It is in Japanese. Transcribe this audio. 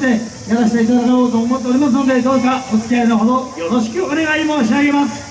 ってやらせていただこうと思っておりますのでどうかお付き合いのほどよろしくお願い申し上げます。